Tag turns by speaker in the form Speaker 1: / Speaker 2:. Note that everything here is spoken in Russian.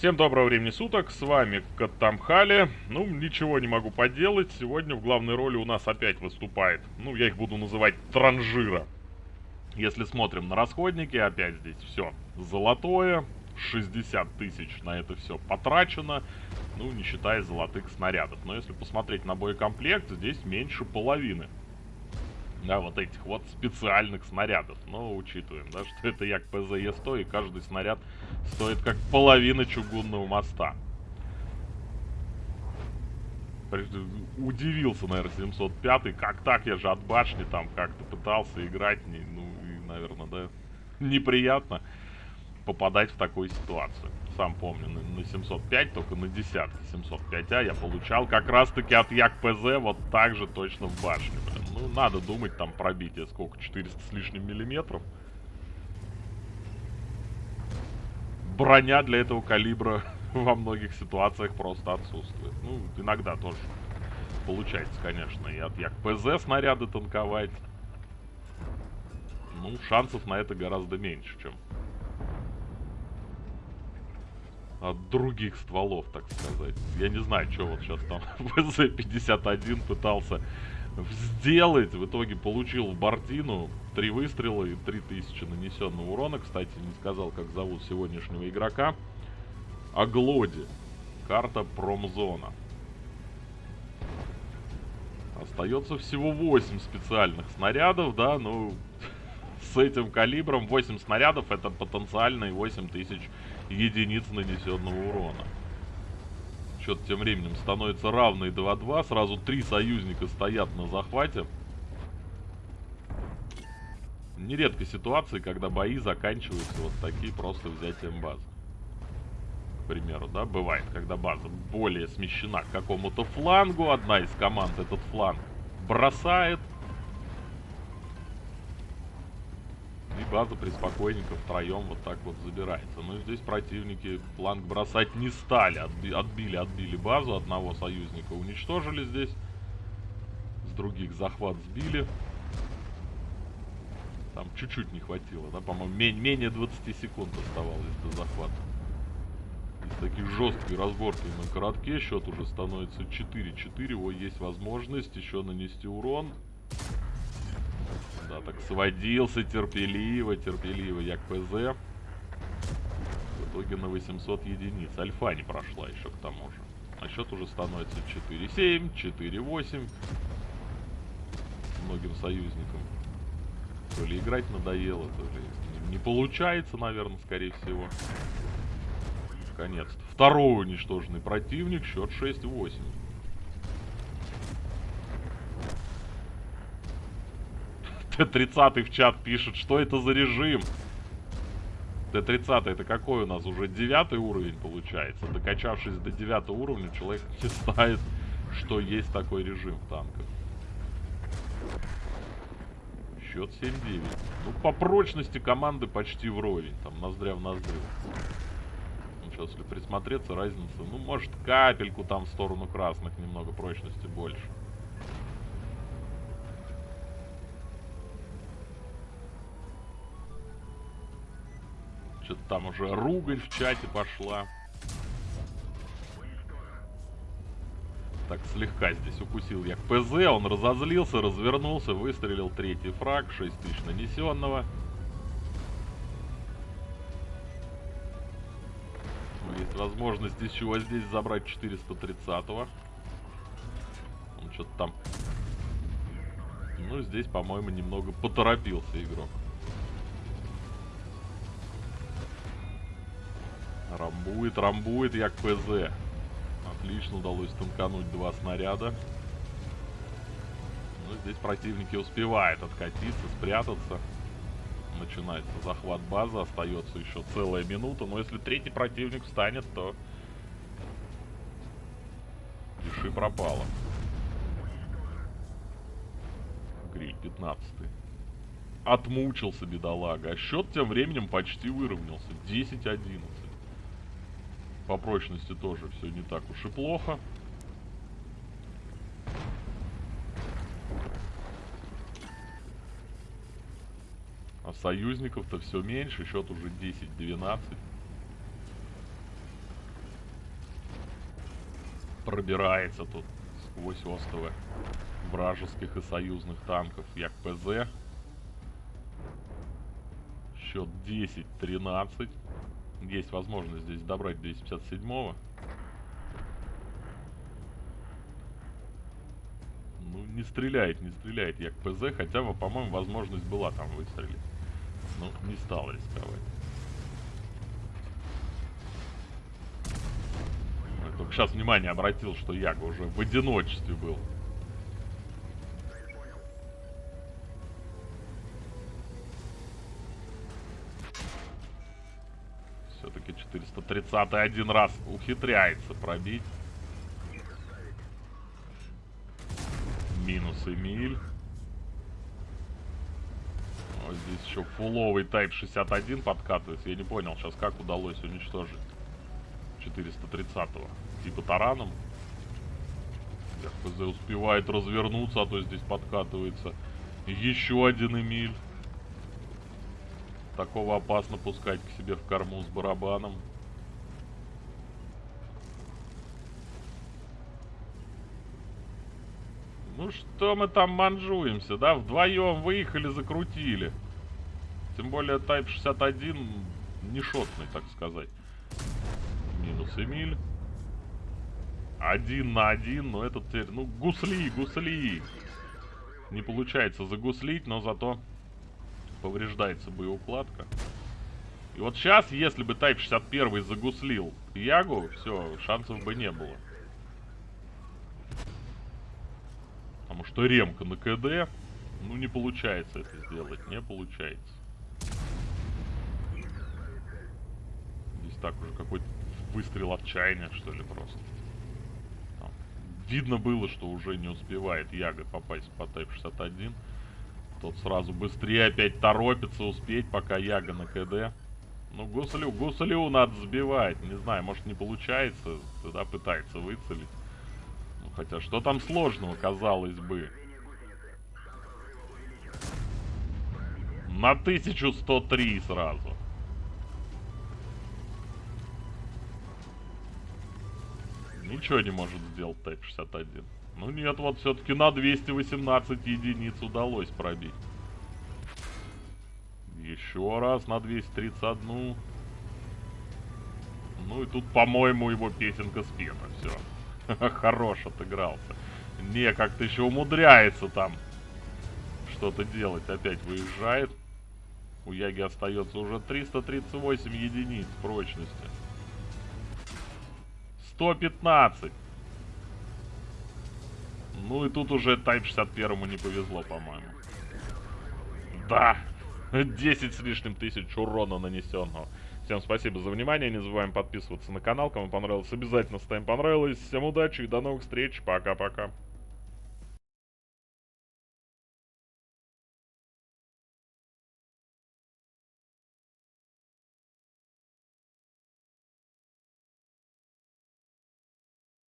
Speaker 1: Всем доброго времени суток, с вами Катамхали. Ну, ничего не могу поделать. Сегодня в главной роли у нас опять выступает, ну, я их буду называть транжира. Если смотрим на расходники, опять здесь все золотое. 60 тысяч на это все потрачено, ну, не считая золотых снарядов. Но если посмотреть на боекомплект, здесь меньше половины да, вот этих вот специальных снарядов. Но учитываем, да, что это як ПЗЕ-100, и каждый снаряд стоит как половина чугунного моста. Удивился, наверное, 705 как так, я же от башни там как-то пытался играть, ну, и, наверное, да, неприятно попадать в такую ситуацию. Сам помню, на, на 705, только на десятке 705А я получал как раз-таки от Як ПЗ вот так же точно в блин. Ну, надо думать, там пробитие сколько, 400 с лишним миллиметров. Броня для этого калибра во многих ситуациях просто отсутствует. Ну, иногда тоже получается, конечно, и от Як ПЗ снаряды танковать. Ну, шансов на это гораздо меньше, чем от других стволов, так сказать. Я не знаю, что вот сейчас там ВЗ-51 пытался сделать. В итоге получил в Бортину три выстрела и 3000 нанесенного урона. Кстати, не сказал, как зовут сегодняшнего игрока. Аглоди. Карта промзона. Остается всего 8 специальных снарядов, да, ну, с этим калибром 8 снарядов это потенциальные 8000 единиц нанесенного урона. Счет тем временем становится равный 2-2. Сразу три союзника стоят на захвате. Нередко ситуации, когда бои заканчиваются вот такие просто взятием базы. К примеру, да, бывает, когда база более смещена к какому-то флангу. Одна из команд этот фланг бросает. База приспокойненько втроем вот так вот забирается. Но здесь противники фланг бросать не стали. Отби отбили, отбили базу. Одного союзника уничтожили здесь. С других захват сбили. Там чуть-чуть не хватило, да? По-моему, менее 20 секунд оставалось до захвата. Из таких жесткой разборки на коротке счет уже становится 4-4. О, есть возможность еще нанести урон. Да, так сводился терпеливо, терпеливо як ПЗ. В итоге на 800 единиц. Альфа не прошла еще к тому же. А счет уже становится 4-7, 4-8. Многим союзникам. То ли играть надоело, то ли не получается, наверное, скорее всего. Наконец-то. Второй уничтоженный противник, счет 6-8. Т-30 в чат пишет, что это за режим? Т-30 это какой у нас? Уже девятый уровень получается. Докачавшись до девятого уровня, человек не знает, что есть такой режим в танках. Счет 7-9. Ну, по прочности команды почти вровень. Там ноздря в ноздрю. Ну, сейчас, если присмотреться, разница, ну, может, капельку там в сторону красных немного прочности больше. Что-то там уже ругань в чате пошла. Так, слегка здесь укусил я ПЗ, он разозлился, развернулся, выстрелил третий фраг, 6 тысяч нанесенного. Есть возможность еще здесь забрать 430-го. Он что-то там... Ну, здесь, по-моему, немного поторопился игрок. Рамбует, рамбует, як ПЗ. Отлично удалось танкануть два снаряда. Ну, здесь противники успевают откатиться, спрятаться. Начинается захват базы, остается еще целая минута. Но если третий противник встанет, то... Пиши пропало. Гриль 15 -й. Отмучился бедолага. А счет тем временем почти выровнялся. 10-11. По прочности тоже все не так уж и плохо. А союзников-то все меньше, счет уже 10-12. пробирается тут сквозь остовы вражеских и союзных танков. Як ПЗ. Счет 10-13. Есть возможность здесь добрать 257-го. Ну, не стреляет, не стреляет Як ПЗ, хотя, по-моему, возможность была там выстрелить. Ну, не стал рисковать. Я только сейчас внимание обратил, что Яга уже в одиночестве был. Все-таки 430 один раз ухитряется пробить. Минус Эмиль. Вот здесь еще фуловый Type 61 подкатывается. Я не понял сейчас, как удалось уничтожить 430-го. Типа тараном. ФЗ успевает развернуться, а то здесь подкатывается еще один Эмиль. Такого опасно пускать к себе в корму с барабаном. Ну что мы там манжуемся, да? Вдвоем выехали, закрутили. Тем более Type 61 не шотный, так сказать. Минус Эмиль. Один на один, но этот теперь... Ну, гусли, гусли. Не получается загуслить, но зато повреждается боеукладка. И вот сейчас, если бы Type 61 загуслил Ягу, все, шансов бы не было. Потому что ремка на КД, ну не получается это сделать, не получается. Здесь так уже какой-то выстрел отчаяния, что ли, просто. Там. Видно было, что уже не успевает Яга попасть по Type 61. Тот сразу быстрее опять торопится успеть, пока Яга на КД. Ну, гуслю, гуслю надо сбивать. Не знаю, может не получается. Тогда пытается выцелить. Хотя что там сложного, казалось бы. На 1103 сразу. Ничего не может сделать Т-61. Ну нет, вот все-таки на 218 единиц удалось пробить. Еще раз на 231. Ну и тут, по-моему, его песенка спета. Все. Хорош отыгрался. Не, как-то еще умудряется там что-то делать. Опять выезжает. У Яги остается уже 338 единиц прочности. 115. Ну и тут уже Type 61 не повезло, по-моему. Да. 10 с лишним тысяч урона нанесенного. Всем спасибо за внимание, не забываем подписываться на канал, кому понравилось, обязательно ставим понравилось. Всем удачи и до новых встреч, пока-пока.